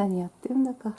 何やってんだか。